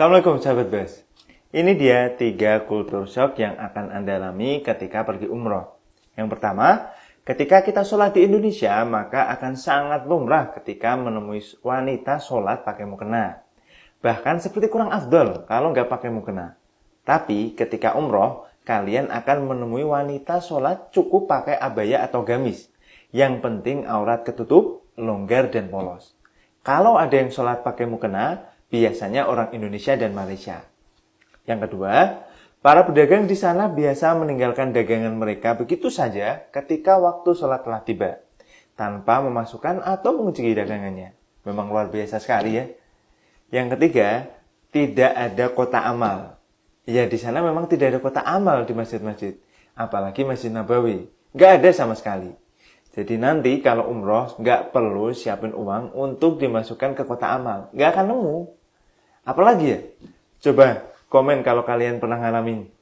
Assalamualaikum sahabat Bas. Ini dia tiga kultur shock yang akan Anda alami ketika pergi umroh. Yang pertama, ketika kita sholat di Indonesia, maka akan sangat lumrah ketika menemui wanita sholat pakai mukena. Bahkan seperti kurang afdol kalau nggak pakai mukena. Tapi ketika umroh, kalian akan menemui wanita sholat cukup pakai abaya atau gamis. Yang penting aurat ketutup, longgar, dan polos. Kalau ada yang sholat pakai mukena, biasanya orang Indonesia dan Malaysia. Yang kedua, para pedagang di sana biasa meninggalkan dagangan mereka begitu saja ketika waktu sholat telah tiba, tanpa memasukkan atau mengunci dagangannya. Memang luar biasa sekali ya. Yang ketiga, tidak ada kota amal. Ya di sana memang tidak ada kota amal di masjid-masjid, apalagi Masjid Nabawi. Nggak ada sama sekali. Jadi nanti kalau umroh nggak perlu siapin uang untuk dimasukkan ke kota amal. Nggak akan nemu. Apalagi ya? Coba komen kalau kalian pernah ngalamin.